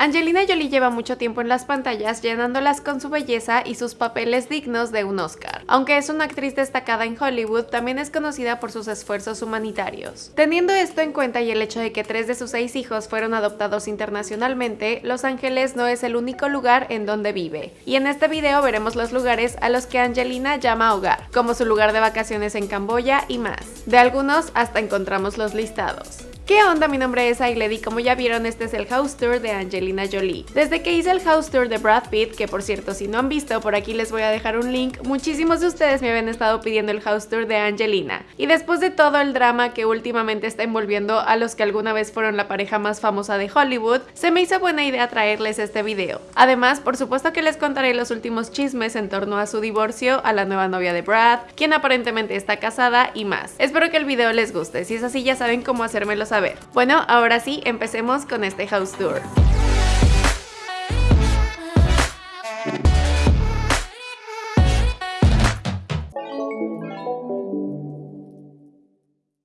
Angelina Jolie lleva mucho tiempo en las pantallas llenándolas con su belleza y sus papeles dignos de un Oscar. Aunque es una actriz destacada en Hollywood, también es conocida por sus esfuerzos humanitarios. Teniendo esto en cuenta y el hecho de que tres de sus seis hijos fueron adoptados internacionalmente, Los Ángeles no es el único lugar en donde vive. Y en este video veremos los lugares a los que Angelina llama hogar, como su lugar de vacaciones en Camboya y más. De algunos hasta encontramos los listados. ¿Qué onda? Mi nombre es Ailed y como ya vieron este es el house tour de Angelina Jolie. Desde que hice el house tour de Brad Pitt, que por cierto si no han visto por aquí les voy a dejar un link, muchísimos de ustedes me habían estado pidiendo el house tour de Angelina. Y después de todo el drama que últimamente está envolviendo a los que alguna vez fueron la pareja más famosa de Hollywood, se me hizo buena idea traerles este video. Además, por supuesto que les contaré los últimos chismes en torno a su divorcio, a la nueva novia de Brad, quien aparentemente está casada y más. Espero que el video les guste, si es así ya saben cómo hacérmelo saber bueno, ahora sí, empecemos con este house tour.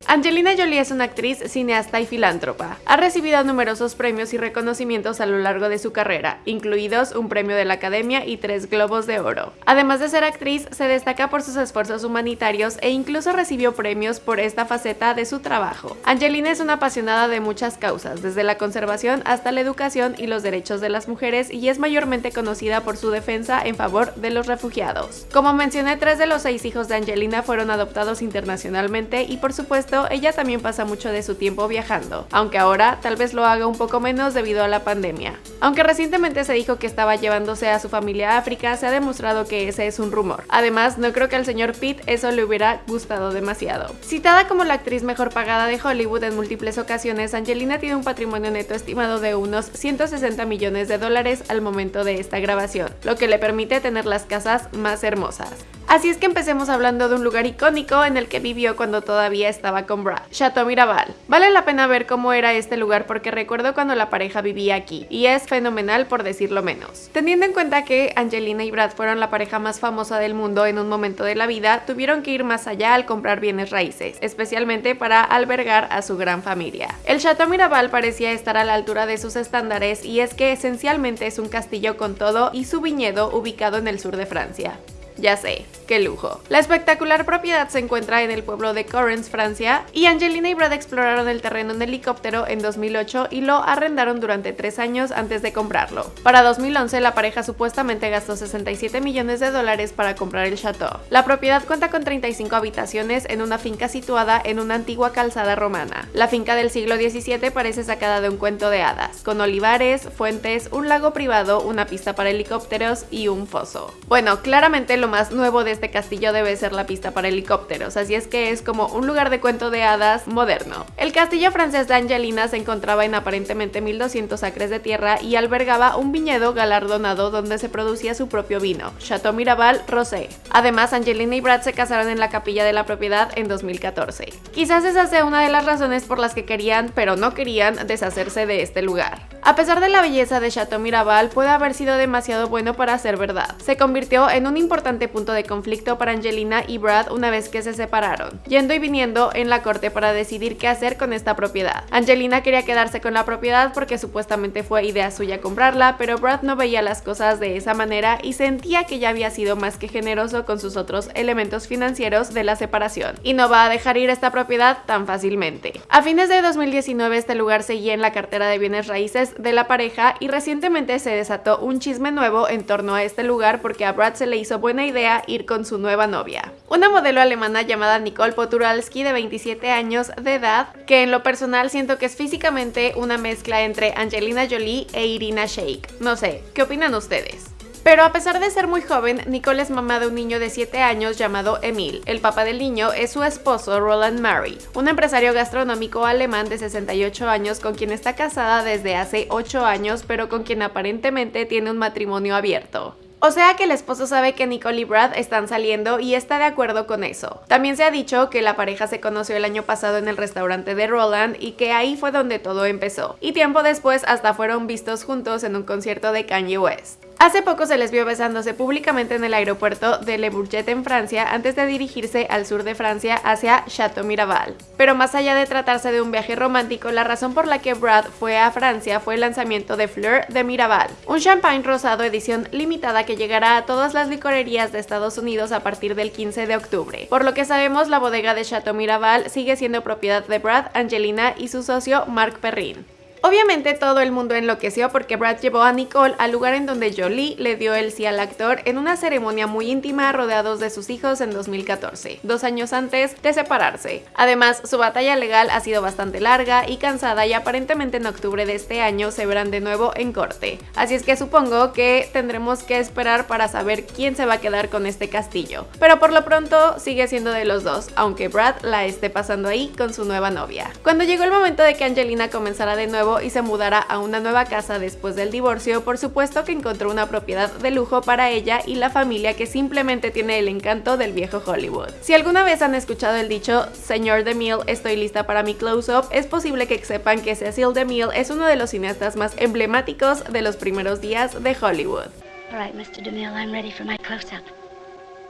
Angelina Jolie es una actriz, cineasta y filántropa. Ha recibido numerosos premios y reconocimientos a lo largo de su carrera, incluidos un premio de la Academia y tres Globos de Oro. Además de ser actriz, se destaca por sus esfuerzos humanitarios e incluso recibió premios por esta faceta de su trabajo. Angelina es una apasionada de muchas causas, desde la conservación hasta la educación y los derechos de las mujeres y es mayormente conocida por su defensa en favor de los refugiados. Como mencioné, tres de los seis hijos de Angelina fueron adoptados internacionalmente y por supuesto ella también pasa mucho de su tiempo viajando, aunque ahora tal vez lo haga un poco menos debido a la pandemia. Aunque recientemente se dijo que estaba llevándose a su familia a África, se ha demostrado que ese es un rumor. Además, no creo que al señor Pitt eso le hubiera gustado demasiado. Citada como la actriz mejor pagada de Hollywood en múltiples ocasiones, Angelina tiene un patrimonio neto estimado de unos 160 millones de dólares al momento de esta grabación, lo que le permite tener las casas más hermosas. Así es que empecemos hablando de un lugar icónico en el que vivió cuando todavía estaba con Brad, Chateau Miraval. Vale la pena ver cómo era este lugar porque recuerdo cuando la pareja vivía aquí, y es fenomenal por decirlo menos. Teniendo en cuenta que Angelina y Brad fueron la pareja más famosa del mundo en un momento de la vida, tuvieron que ir más allá al comprar bienes raíces, especialmente para albergar a su gran familia. El Chateau Miraval parecía estar a la altura de sus estándares y es que esencialmente es un castillo con todo y su viñedo ubicado en el sur de Francia. Ya sé, qué lujo. La espectacular propiedad se encuentra en el pueblo de Correns, Francia, y Angelina y Brad exploraron el terreno en helicóptero en 2008 y lo arrendaron durante tres años antes de comprarlo. Para 2011 la pareja supuestamente gastó 67 millones de dólares para comprar el chateau. La propiedad cuenta con 35 habitaciones en una finca situada en una antigua calzada romana. La finca del siglo XVII parece sacada de un cuento de hadas, con olivares, fuentes, un lago privado, una pista para helicópteros y un foso. Bueno, claramente lo más nuevo de este castillo debe ser la pista para helicópteros, así es que es como un lugar de cuento de hadas moderno. El castillo francés de Angelina se encontraba en aparentemente 1200 acres de tierra y albergaba un viñedo galardonado donde se producía su propio vino, Chateau Miraval Rosé. Además, Angelina y Brad se casaron en la capilla de la propiedad en 2014. Quizás esa sea una de las razones por las que querían, pero no querían, deshacerse de este lugar. A pesar de la belleza de Chateau Miraval, puede haber sido demasiado bueno para ser verdad. Se convirtió en un importante punto de conflicto para Angelina y Brad una vez que se separaron, yendo y viniendo en la corte para decidir qué hacer con esta propiedad. Angelina quería quedarse con la propiedad porque supuestamente fue idea suya comprarla, pero Brad no veía las cosas de esa manera y sentía que ya había sido más que generoso con sus otros elementos financieros de la separación, y no va a dejar ir esta propiedad tan fácilmente. A fines de 2019 este lugar seguía en la cartera de bienes raíces de la pareja y recientemente se desató un chisme nuevo en torno a este lugar porque a Brad se le hizo buena idea ir con su nueva novia. Una modelo alemana llamada Nicole Poturalski de 27 años de edad, que en lo personal siento que es físicamente una mezcla entre Angelina Jolie e Irina Shayk. No sé, ¿qué opinan ustedes? Pero a pesar de ser muy joven, Nicole es mamá de un niño de 7 años llamado Emil. El papá del niño es su esposo Roland Murray, un empresario gastronómico alemán de 68 años con quien está casada desde hace 8 años, pero con quien aparentemente tiene un matrimonio abierto. O sea que el esposo sabe que Nicole y Brad están saliendo y está de acuerdo con eso. También se ha dicho que la pareja se conoció el año pasado en el restaurante de Roland y que ahí fue donde todo empezó. Y tiempo después hasta fueron vistos juntos en un concierto de Kanye West. Hace poco se les vio besándose públicamente en el aeropuerto de Le Bourget en Francia antes de dirigirse al sur de Francia hacia Chateau Miraval. Pero más allá de tratarse de un viaje romántico, la razón por la que Brad fue a Francia fue el lanzamiento de Fleur de Miraval, un champagne rosado edición limitada que llegará a todas las licorerías de Estados Unidos a partir del 15 de octubre. Por lo que sabemos, la bodega de Chateau Miraval sigue siendo propiedad de Brad, Angelina y su socio Marc Perrin. Obviamente todo el mundo enloqueció porque Brad llevó a Nicole al lugar en donde Jolie le dio el sí al actor en una ceremonia muy íntima rodeados de sus hijos en 2014, dos años antes de separarse. Además, su batalla legal ha sido bastante larga y cansada y aparentemente en octubre de este año se verán de nuevo en corte. Así es que supongo que tendremos que esperar para saber quién se va a quedar con este castillo. Pero por lo pronto sigue siendo de los dos, aunque Brad la esté pasando ahí con su nueva novia. Cuando llegó el momento de que Angelina comenzara de nuevo y se mudara a una nueva casa después del divorcio, por supuesto que encontró una propiedad de lujo para ella y la familia que simplemente tiene el encanto del viejo Hollywood. Si alguna vez han escuchado el dicho, señor DeMille, estoy lista para mi close-up, es posible que sepan que Cecil DeMille es uno de los cineastas más emblemáticos de los primeros días de Hollywood. Mr. DeMille, I'm ready for my close-up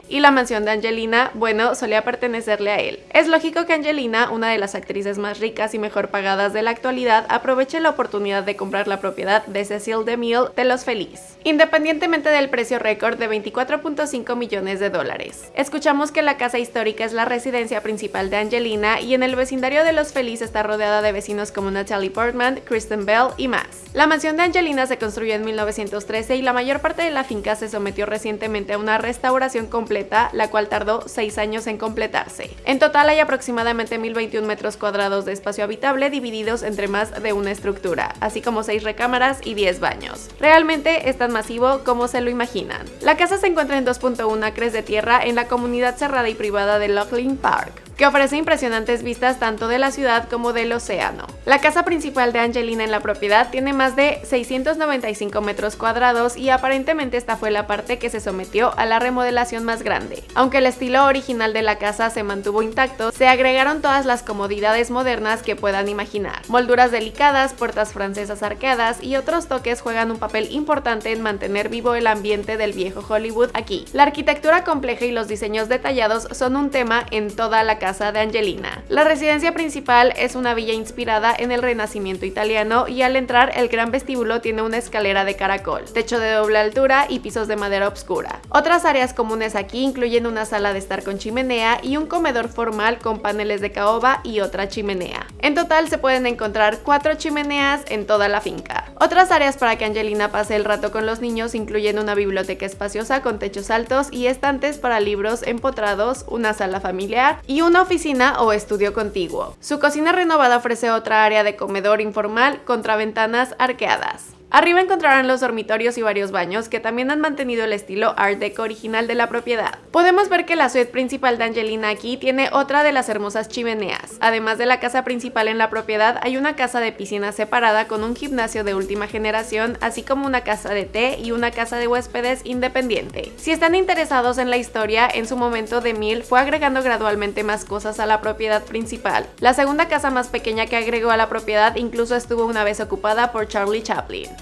y la mansión de Angelina, bueno, solía pertenecerle a él. Es lógico que Angelina, una de las actrices más ricas y mejor pagadas de la actualidad, aproveche la oportunidad de comprar la propiedad de Cecil DeMille de Los Feliz, independientemente del precio récord de 24.5 millones de dólares. Escuchamos que la casa histórica es la residencia principal de Angelina y en el vecindario de Los Feliz está rodeada de vecinos como Natalie Portman, Kristen Bell y más. La mansión de Angelina se construyó en 1913 y la mayor parte de la finca se sometió recientemente a una restauración completa la cual tardó 6 años en completarse. En total hay aproximadamente 1021 metros cuadrados de espacio habitable divididos entre más de una estructura, así como 6 recámaras y 10 baños. Realmente es tan masivo como se lo imaginan. La casa se encuentra en 2.1 acres de tierra en la comunidad cerrada y privada de Laughlin Park que ofrece impresionantes vistas tanto de la ciudad como del océano. La casa principal de Angelina en la propiedad tiene más de 695 metros cuadrados y aparentemente esta fue la parte que se sometió a la remodelación más grande. Aunque el estilo original de la casa se mantuvo intacto, se agregaron todas las comodidades modernas que puedan imaginar. Molduras delicadas, puertas francesas arqueadas y otros toques juegan un papel importante en mantener vivo el ambiente del viejo Hollywood aquí. La arquitectura compleja y los diseños detallados son un tema en toda la casa casa de Angelina. La residencia principal es una villa inspirada en el renacimiento italiano y al entrar el gran vestíbulo tiene una escalera de caracol, techo de doble altura y pisos de madera oscura. Otras áreas comunes aquí incluyen una sala de estar con chimenea y un comedor formal con paneles de caoba y otra chimenea. En total se pueden encontrar cuatro chimeneas en toda la finca. Otras áreas para que Angelina pase el rato con los niños incluyen una biblioteca espaciosa con techos altos y estantes para libros empotrados, una sala familiar y un oficina o estudio contiguo. Su cocina renovada ofrece otra área de comedor informal contra ventanas arqueadas. Arriba encontrarán los dormitorios y varios baños que también han mantenido el estilo Art Deco original de la propiedad. Podemos ver que la suite principal de Angelina aquí tiene otra de las hermosas chimeneas. Además de la casa principal en la propiedad, hay una casa de piscina separada con un gimnasio de última generación, así como una casa de té y una casa de huéspedes independiente. Si están interesados en la historia, en su momento de Mil fue agregando gradualmente más cosas a la propiedad principal. La segunda casa más pequeña que agregó a la propiedad incluso estuvo una vez ocupada por Charlie Chaplin.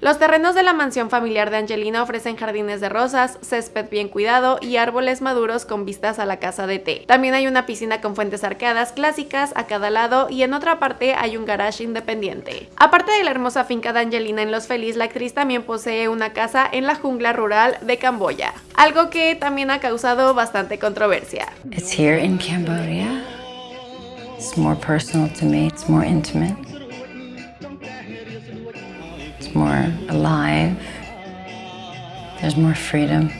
Los terrenos de la mansión familiar de Angelina ofrecen jardines de rosas, césped bien cuidado y árboles maduros con vistas a la casa de té. También hay una piscina con fuentes arqueadas clásicas a cada lado y en otra parte hay un garage independiente. Aparte de la hermosa finca de Angelina en Los Feliz, la actriz también posee una casa en la jungla rural de Camboya, algo que también ha causado bastante controversia. It's here in Cambodia. It's more personal to me, it's more intimate. More alive. There's more freedom.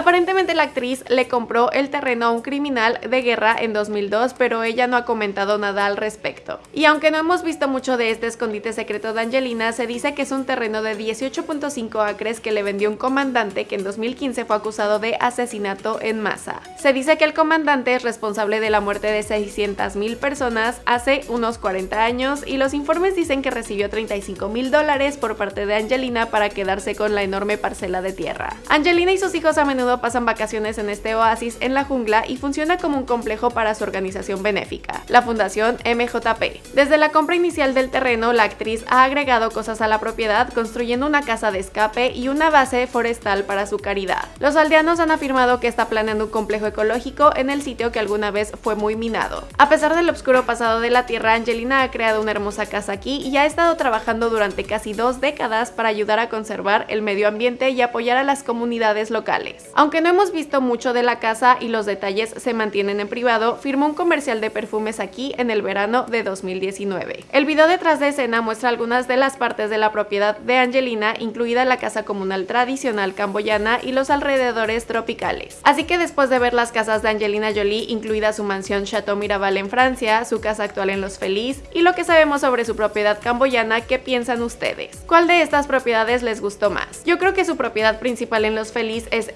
Aparentemente la actriz le compró el terreno a un criminal de guerra en 2002, pero ella no ha comentado nada al respecto. Y aunque no hemos visto mucho de este escondite secreto de Angelina, se dice que es un terreno de 18.5 acres que le vendió un comandante que en 2015 fue acusado de asesinato en masa. Se dice que el comandante es responsable de la muerte de 600.000 personas hace unos 40 años y los informes dicen que recibió 35 mil dólares por parte de Angelina para quedarse con la enorme parcela de tierra. Angelina y sus hijos a menudo pasan vacaciones en este oasis en la jungla y funciona como un complejo para su organización benéfica, la Fundación MJP. Desde la compra inicial del terreno, la actriz ha agregado cosas a la propiedad, construyendo una casa de escape y una base forestal para su caridad. Los aldeanos han afirmado que está planeando un complejo ecológico en el sitio que alguna vez fue muy minado. A pesar del oscuro pasado de la Tierra, Angelina ha creado una hermosa casa aquí y ha estado trabajando durante casi dos décadas para ayudar a conservar el medio ambiente y apoyar a las comunidades locales. Aunque no hemos visto mucho de la casa y los detalles se mantienen en privado, firmó un comercial de perfumes aquí en el verano de 2019. El video detrás de escena muestra algunas de las partes de la propiedad de Angelina, incluida la casa comunal tradicional camboyana y los alrededores tropicales. Así que después de ver las casas de Angelina Jolie, incluida su mansión Chateau Miraval en Francia, su casa actual en Los Feliz y lo que sabemos sobre su propiedad camboyana, ¿qué piensan ustedes? ¿Cuál de estas propiedades les gustó más? Yo creo que su propiedad principal en Los Feliz es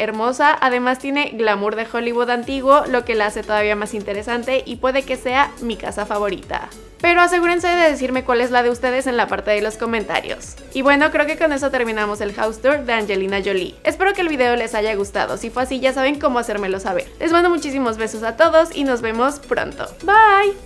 además tiene glamour de Hollywood antiguo, lo que la hace todavía más interesante y puede que sea mi casa favorita pero asegúrense de decirme cuál es la de ustedes en la parte de los comentarios. Y bueno, creo que con eso terminamos el house tour de Angelina Jolie. Espero que el video les haya gustado, si fue así ya saben cómo hacérmelo saber. Les mando muchísimos besos a todos y nos vemos pronto. Bye!